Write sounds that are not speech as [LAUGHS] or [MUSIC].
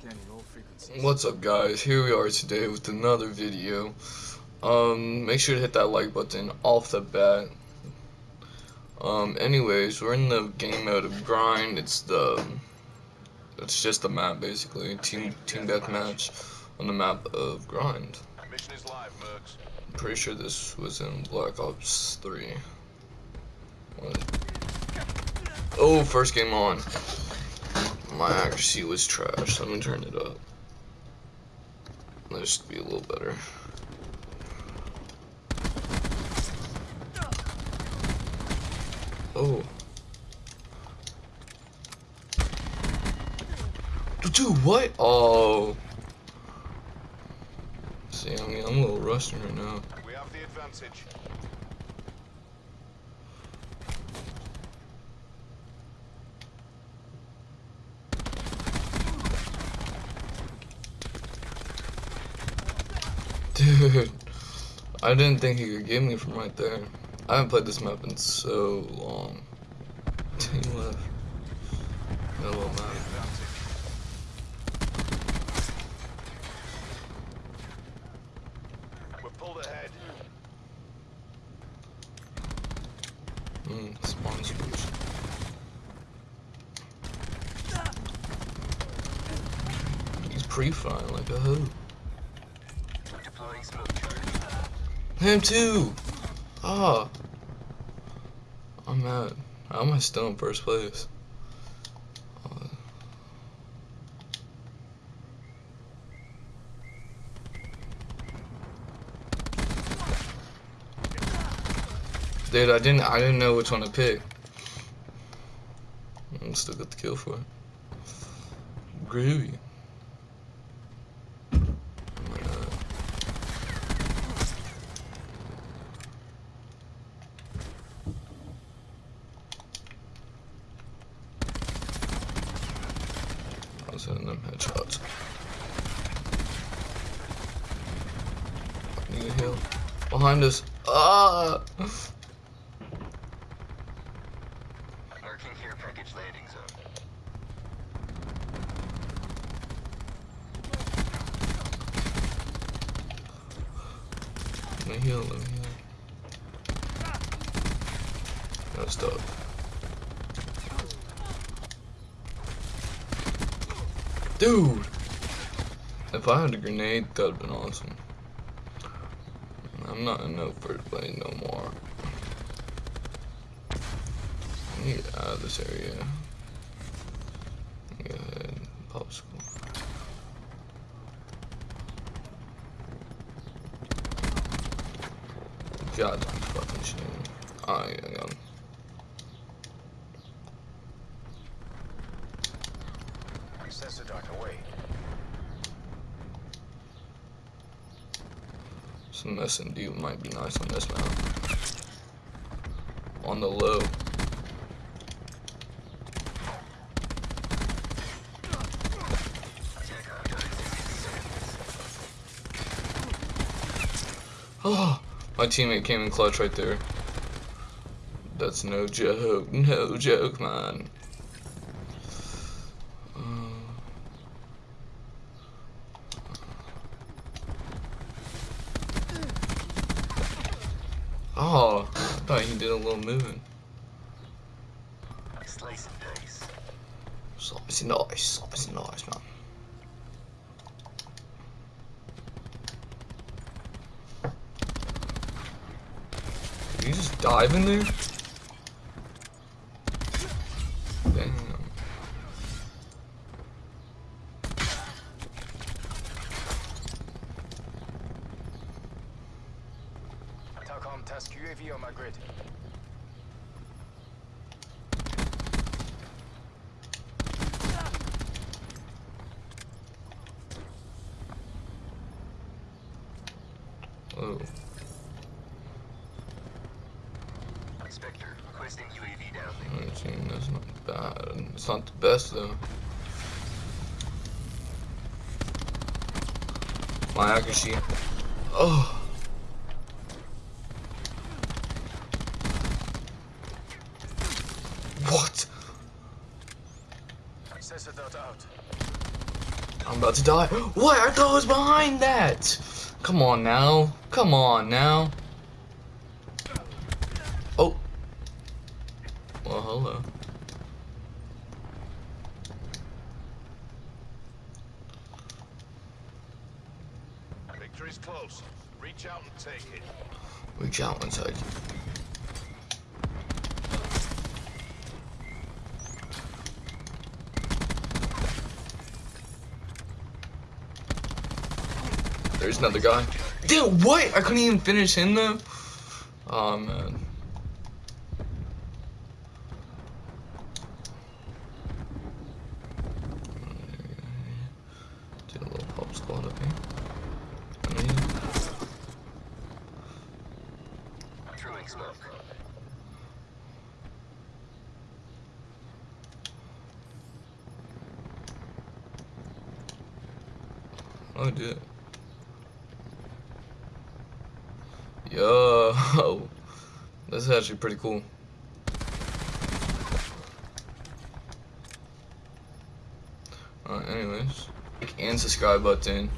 Scanning all frequencies. What's up guys, here we are today with another video. Um, make sure to hit that like button off the bat. Um, anyways, we're in the game mode of grind, it's the, it's just the map basically, team, team deathmatch on the map of grind. Mission is live, Mercs. I'm pretty sure this was in Black Ops 3. What? Oh, first game on. My accuracy was trash. Let me turn it up. Let's be a little better. Oh. Dude, what? Oh. See, I mean, I'm a little rusty right now. We have the advantage. Dude, [LAUGHS] I didn't think he could get me from right there. I haven't played this map in so long. [LAUGHS] He left. No little map. advantage. We're pulled ahead. Mm, spawn switch. He's pre-firing like a hoe. Him too! Ah! I'm mad. How am I still in first place? Uh, Dude, I didn't I didn't know which one to pick. I'm still got the kill for it. Groovy. Oh my God. Hitting them headshots. I need a heal. Behind us. Ah! Marking care package landing zone. Let me heal, let me heal. That's dope. Dude! If I had a grenade, that would have been awesome. I'm not in no first place no more. I need out of this area. Go ahead, popsicle. God, fucking shit. Yeah, I got him. Sensor Dart away. Some S&D might be nice on this map. On the low. Oh, my teammate came in clutch right there. That's no joke, no joke, man. Oh, I thought he did a little moving. Slice and dice. Slice nice, slice nice, man. Did you just dive in there? Talcom task UAV on my grid. Oh, Inspector, requesting UAV downlink. I think that's not bad. It's not the best though. My accuracy. Oh. What? Sensor Dart out. I'm about to die. What? I thought I was behind that. Come on now. Come on now. Oh. Well, hello. Victory's close. Reach out and take it. Reach out inside. There's another guy. Dude, what? I couldn't even finish him though. Oh man. Do a little pop squad up here. And then- Throwing smoke. Oh, dude. Yo, [LAUGHS] this is actually pretty cool. Alright, anyways, and subscribe button.